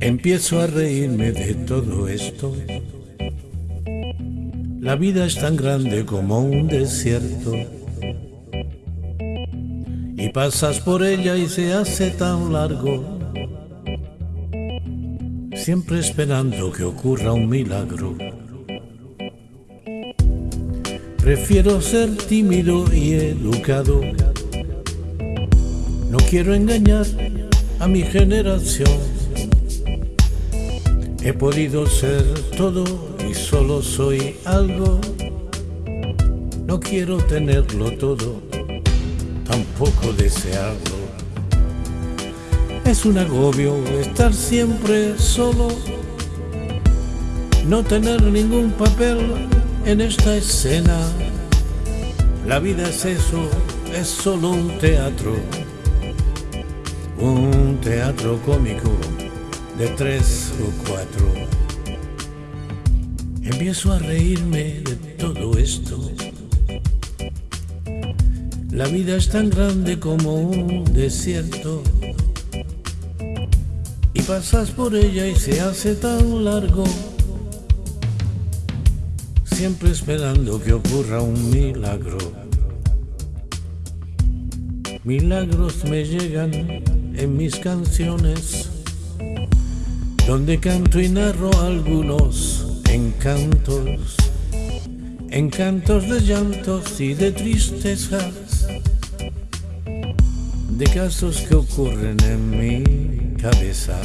Empiezo a reírme de todo esto. La vida es tan grande como un desierto. Y pasas por ella y se hace tan largo. Siempre esperando que ocurra un milagro. Prefiero ser tímido y educado. No quiero engañar a mi generación He podido ser todo y solo soy algo. No quiero tenerlo todo, tampoco desearlo. Es un agobio estar siempre solo, no tener ningún papel en esta escena. La vida es eso, es solo un teatro, un teatro cómico de tres o cuatro. Empiezo a reírme de todo esto. La vida es tan grande como un desierto. Y pasas por ella y se hace tan largo. Siempre esperando que ocurra un milagro. Milagros me llegan en mis canciones donde canto y narro algunos encantos, encantos de llantos y de tristezas, de casos que ocurren en mi cabeza.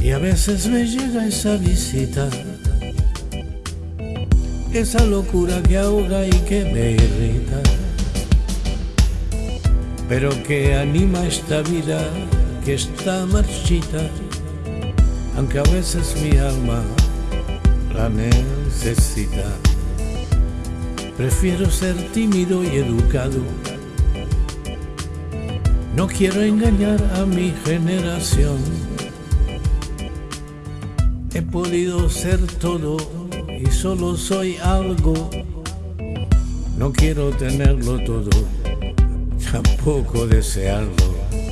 Y a veces me llega esa visita, esa locura que ahoga y que me irrita, pero que anima esta vida que está marchita, aunque a veces mi alma la necesita. Prefiero ser tímido y educado. No quiero engañar a mi generación. He podido ser todo y solo soy algo. No quiero tenerlo todo, tampoco desearlo.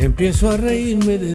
Empiezo a reírme de